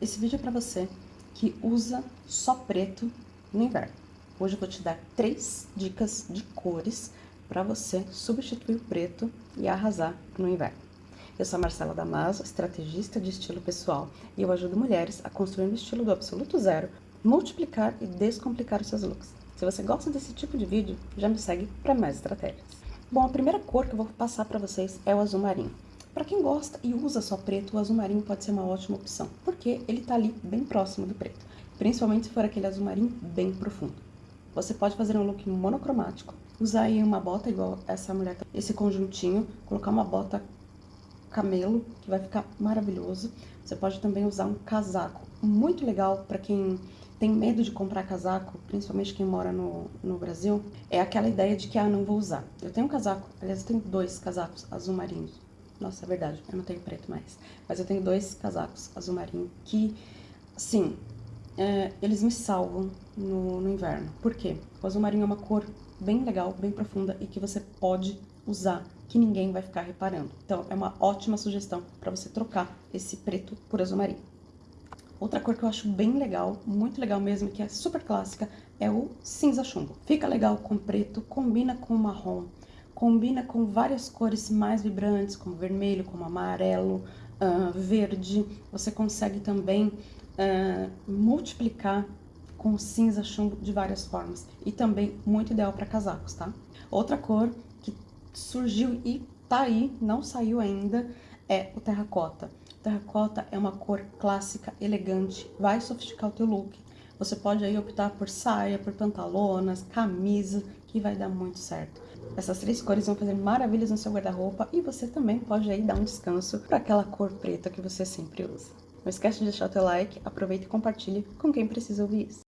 Esse vídeo é para você que usa só preto no inverno. Hoje eu vou te dar três dicas de cores para você substituir o preto e arrasar no inverno. Eu sou a Marcela Damaso, estrategista de estilo pessoal, e eu ajudo mulheres a construir um estilo do absoluto zero, multiplicar e descomplicar os seus looks. Se você gosta desse tipo de vídeo, já me segue para mais estratégias. Bom, a primeira cor que eu vou passar para vocês é o azul marinho. Para quem gosta e usa só preto, o azul marinho pode ser uma ótima opção, porque ele tá ali bem próximo do preto, principalmente se for aquele azul marinho bem profundo. Você pode fazer um look monocromático, usar aí uma bota igual essa mulher, tá, esse conjuntinho, colocar uma bota camelo, que vai ficar maravilhoso. Você pode também usar um casaco, muito legal para quem tem medo de comprar casaco, principalmente quem mora no, no Brasil, é aquela ideia de que, ah, não vou usar. Eu tenho um casaco, aliás, eu tenho dois casacos azul marinhos, nossa, é verdade, eu não tenho preto mais. Mas eu tenho dois casacos azul marinho que, sim, é, eles me salvam no, no inverno. Por quê? O azul marinho é uma cor bem legal, bem profunda e que você pode usar, que ninguém vai ficar reparando. Então, é uma ótima sugestão para você trocar esse preto por azul marinho. Outra cor que eu acho bem legal, muito legal mesmo, que é super clássica, é o cinza chumbo. Fica legal com preto, combina com marrom, combina com várias cores mais vibrantes, como vermelho, como amarelo, uh, verde. Você consegue também uh, multiplicar com cinza chumbo de várias formas. E também muito ideal para casacos, tá? Outra cor que surgiu e tá aí, não saiu ainda, é o terracota. O terracota é uma cor clássica, elegante, vai sofisticar o teu look. Você pode aí optar por saia, por pantalonas, camisa, que vai dar muito certo. Essas três cores vão fazer maravilhas no seu guarda-roupa e você também pode aí dar um descanso para aquela cor preta que você sempre usa. Não esquece de deixar o teu like, aproveita e compartilhe com quem precisa ouvir isso.